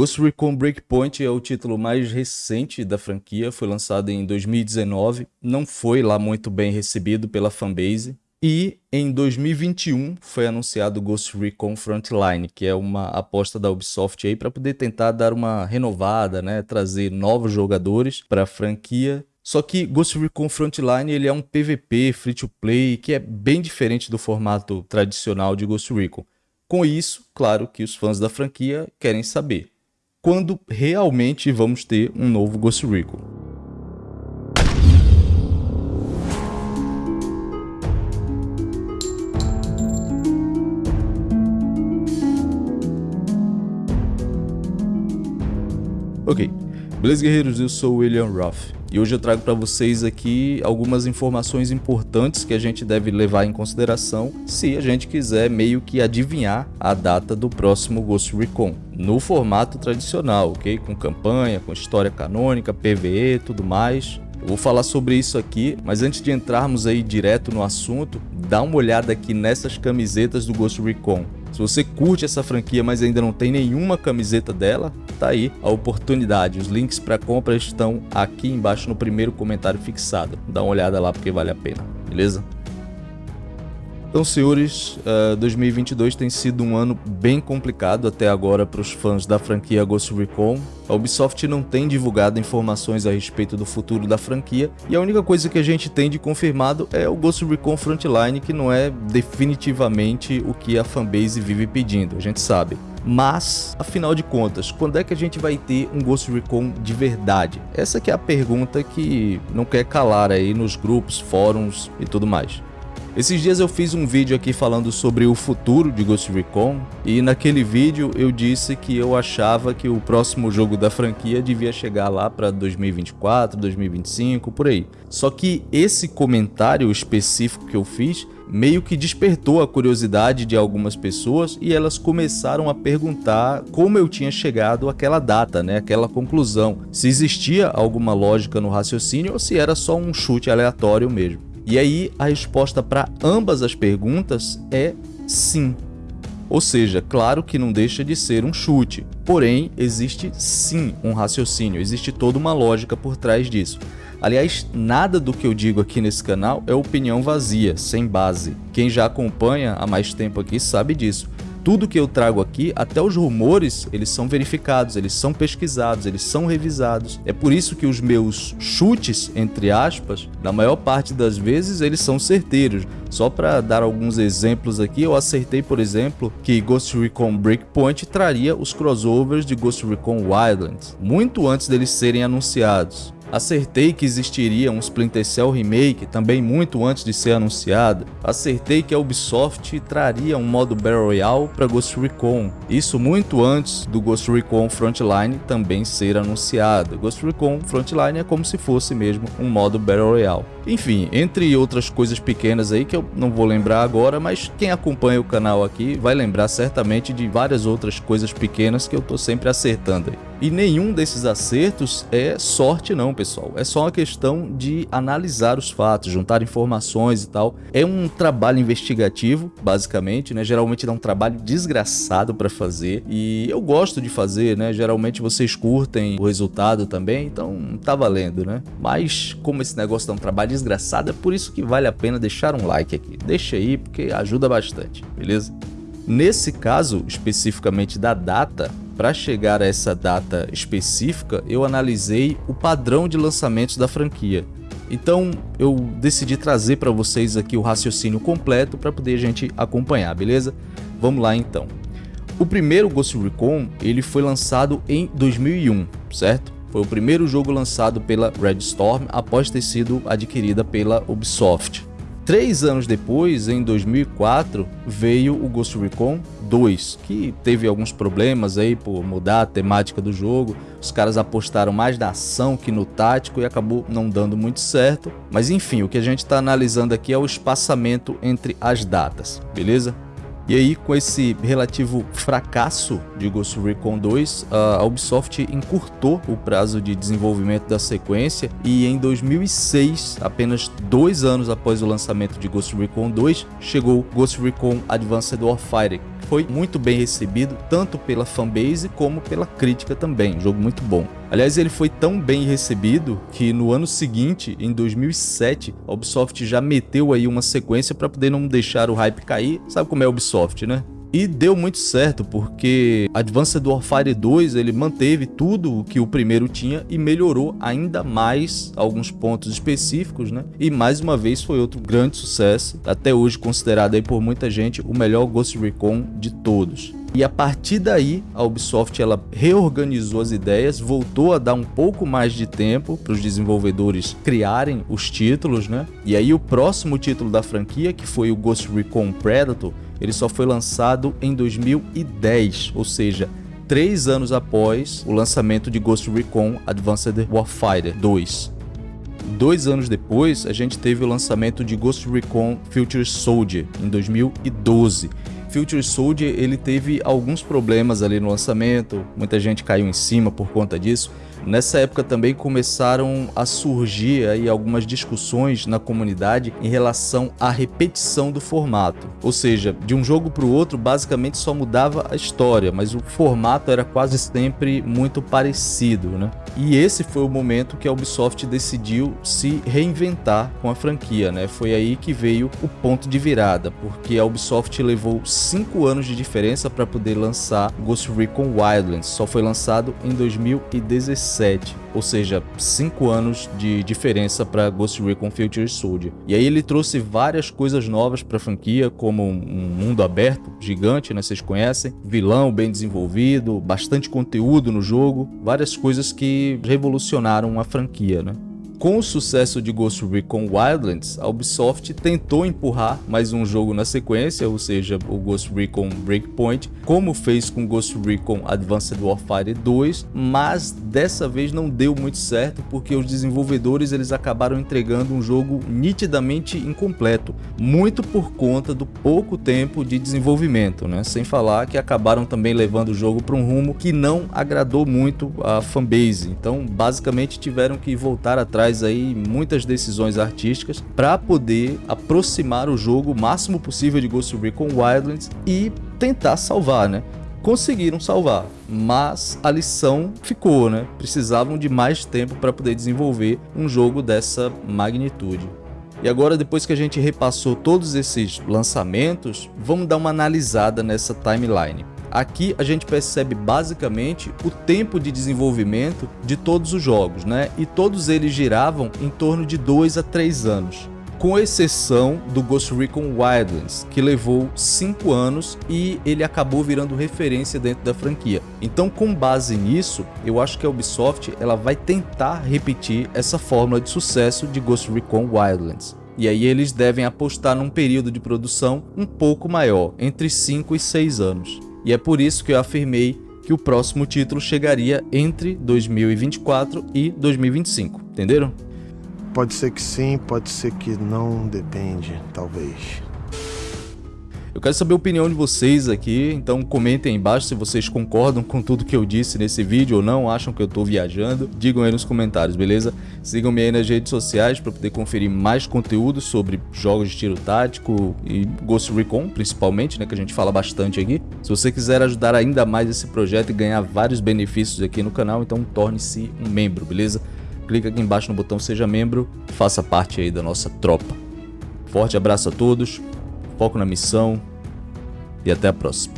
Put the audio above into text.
Ghost Recon Breakpoint é o título mais recente da franquia, foi lançado em 2019, não foi lá muito bem recebido pela fanbase. E em 2021 foi anunciado Ghost Recon Frontline, que é uma aposta da Ubisoft aí para poder tentar dar uma renovada, né, trazer novos jogadores para a franquia. Só que Ghost Recon Frontline ele é um PVP free to play que é bem diferente do formato tradicional de Ghost Recon. Com isso, claro que os fãs da franquia querem saber quando realmente vamos ter um novo Ghost Recon. Ok, beleza guerreiros, eu sou o William Ruff e hoje eu trago para vocês aqui algumas informações importantes que a gente deve levar em consideração se a gente quiser meio que adivinhar a data do próximo Ghost Recon, no formato tradicional, ok? Com campanha, com história canônica, PVE, tudo mais. Eu vou falar sobre isso aqui, mas antes de entrarmos aí direto no assunto, dá uma olhada aqui nessas camisetas do Ghost Recon. Se você curte essa franquia, mas ainda não tem nenhuma camiseta dela, tá aí a oportunidade. Os links para compra estão aqui embaixo no primeiro comentário fixado. Dá uma olhada lá porque vale a pena, beleza? Então, senhores, uh, eh, 2022 tem sido um ano bem complicado até agora para os fãs da franquia Ghost Recon. A Ubisoft não tem divulgado informações a respeito do futuro da franquia e a única coisa que a gente tem de confirmado é o Ghost Recon Frontline, que não é definitivamente o que a fanbase vive pedindo, a gente sabe. Mas, afinal de contas, quando é que a gente vai ter um Ghost Recon de verdade? Essa que é a pergunta que não quer calar aí nos grupos, fóruns e tudo mais. Esses dias eu fiz um vídeo aqui falando sobre o futuro de Ghost Recon e naquele vídeo eu disse que eu achava que o próximo jogo da franquia devia chegar lá para 2024, 2025, por aí. Só que esse comentário específico que eu fiz meio que despertou a curiosidade de algumas pessoas e elas começaram a perguntar como eu tinha chegado àquela data, né, aquela conclusão, se existia alguma lógica no raciocínio ou se era só um chute aleatório mesmo. E aí a resposta para ambas as perguntas é sim. Ou seja, claro que não deixa de ser um chute, porém existe sim um raciocínio, existe toda uma lógica por trás disso. Aliás, nada do que eu digo aqui nesse canal é opinião vazia, sem base. Quem já acompanha há mais tempo aqui sabe disso tudo que eu trago aqui, até os rumores, eles são verificados, eles são pesquisados, eles são revisados. É por isso que os meus chutes, entre aspas, na maior parte das vezes eles são certeiros. Só para dar alguns exemplos aqui, eu acertei, por exemplo, que Ghost Recon Breakpoint traria os crossovers de Ghost Recon Wildlands, muito antes deles serem anunciados. Acertei que existiria um Splinter Cell Remake também muito antes de ser anunciado. Acertei que a Ubisoft traria um modo Battle Royale para Ghost Recon. Isso muito antes do Ghost Recon Frontline também ser anunciado. Ghost Recon Frontline é como se fosse mesmo um modo Battle Royale. Enfim, entre outras coisas pequenas aí que eu não vou lembrar agora, mas quem acompanha o canal aqui vai lembrar certamente de várias outras coisas pequenas que eu tô sempre acertando aí. E nenhum desses acertos é sorte não, pessoal. É só uma questão de analisar os fatos, juntar informações e tal. É um trabalho investigativo, basicamente, né? Geralmente dá um trabalho desgraçado para fazer e eu gosto de fazer, né? Geralmente vocês curtem o resultado também, então tá valendo, né? Mas como esse negócio dá um trabalho desgraçado, é por isso que vale a pena deixar um like aqui. Deixa aí porque ajuda bastante, beleza? Nesse caso, especificamente da data, para chegar a essa data específica, eu analisei o padrão de lançamentos da franquia. Então eu decidi trazer para vocês aqui o raciocínio completo para poder a gente acompanhar, beleza? Vamos lá então. O primeiro Ghost Recon ele foi lançado em 2001, certo? Foi o primeiro jogo lançado pela Red Storm após ter sido adquirida pela Ubisoft. Três anos depois, em 2004, veio o Ghost Recon 2, que teve alguns problemas aí por mudar a temática do jogo. Os caras apostaram mais na ação que no tático e acabou não dando muito certo. Mas enfim, o que a gente está analisando aqui é o espaçamento entre as datas, beleza? E aí, com esse relativo fracasso de Ghost Recon 2, a Ubisoft encurtou o prazo de desenvolvimento da sequência e em 2006, apenas dois anos após o lançamento de Ghost Recon 2, chegou Ghost Recon Advanced Warfighter, foi muito bem recebido, tanto pela fanbase como pela crítica também, um jogo muito bom. Aliás, ele foi tão bem recebido que no ano seguinte, em 2007, a Ubisoft já meteu aí uma sequência para poder não deixar o hype cair. Sabe como é a Ubisoft, né? E deu muito certo, porque Advanced Warfare 2 ele manteve tudo o que o primeiro tinha e melhorou ainda mais alguns pontos específicos, né? E mais uma vez foi outro grande sucesso, até hoje considerado aí por muita gente o melhor Ghost Recon de todos. E a partir daí, a Ubisoft ela reorganizou as ideias, voltou a dar um pouco mais de tempo para os desenvolvedores criarem os títulos, né? E aí o próximo título da franquia, que foi o Ghost Recon Predator, ele só foi lançado em 2010, ou seja, três anos após o lançamento de Ghost Recon Advanced Warfighter 2. Dois anos depois, a gente teve o lançamento de Ghost Recon Future Soldier, em 2012. Future Soldier ele teve alguns problemas ali no lançamento, muita gente caiu em cima por conta disso, Nessa época também começaram a surgir aí algumas discussões na comunidade em relação à repetição do formato. Ou seja, de um jogo para o outro basicamente só mudava a história, mas o formato era quase sempre muito parecido, né? E esse foi o momento que a Ubisoft decidiu se reinventar com a franquia, né? Foi aí que veio o ponto de virada, porque a Ubisoft levou 5 anos de diferença para poder lançar Ghost Recon Wildlands, só foi lançado em 2016 ou seja, 5 anos de diferença para Ghost Recon Future Soldier. E aí ele trouxe várias coisas novas para a franquia, como um mundo aberto gigante, né, vocês conhecem, vilão bem desenvolvido, bastante conteúdo no jogo, várias coisas que revolucionaram a franquia, né? Com o sucesso de Ghost Recon Wildlands, a Ubisoft tentou empurrar mais um jogo na sequência, ou seja, o Ghost Recon Breakpoint, como fez com Ghost Recon Advanced Warfare 2, mas dessa vez não deu muito certo porque os desenvolvedores eles acabaram entregando um jogo nitidamente incompleto, muito por conta do pouco tempo de desenvolvimento, né? Sem falar que acabaram também levando o jogo para um rumo que não agradou muito a fanbase. Então, basicamente tiveram que voltar atrás traz aí muitas decisões artísticas para poder aproximar o jogo o máximo possível de Ghost Recon Wildlands e tentar salvar, né? Conseguiram salvar, mas a lição ficou, né? Precisavam de mais tempo para poder desenvolver um jogo dessa magnitude. E agora, depois que a gente repassou todos esses lançamentos, vamos dar uma analisada nessa timeline. Aqui a gente percebe basicamente o tempo de desenvolvimento de todos os jogos, né? E todos eles giravam em torno de 2 a 3 anos com exceção do Ghost Recon Wildlands, que levou 5 anos e ele acabou virando referência dentro da franquia. Então, com base nisso, eu acho que a Ubisoft ela vai tentar repetir essa fórmula de sucesso de Ghost Recon Wildlands. E aí eles devem apostar num período de produção um pouco maior, entre 5 e 6 anos. E é por isso que eu afirmei que o próximo título chegaria entre 2024 e 2025, entenderam? Pode ser que sim, pode ser que não, depende, talvez. Eu quero saber a opinião de vocês aqui, então comentem aí embaixo se vocês concordam com tudo que eu disse nesse vídeo ou não, acham que eu tô viajando, digam aí nos comentários, beleza? Sigam-me aí nas redes sociais para poder conferir mais conteúdo sobre jogos de tiro tático e Ghost Recon, principalmente, né, que a gente fala bastante aqui. Se você quiser ajudar ainda mais esse projeto e ganhar vários benefícios aqui no canal, então torne-se um membro, beleza? Clica aqui embaixo no botão seja membro, faça parte aí da nossa tropa. Forte abraço a todos, foco na missão e até a próxima.